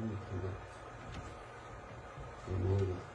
음, 근데, 뭐, 음, 음.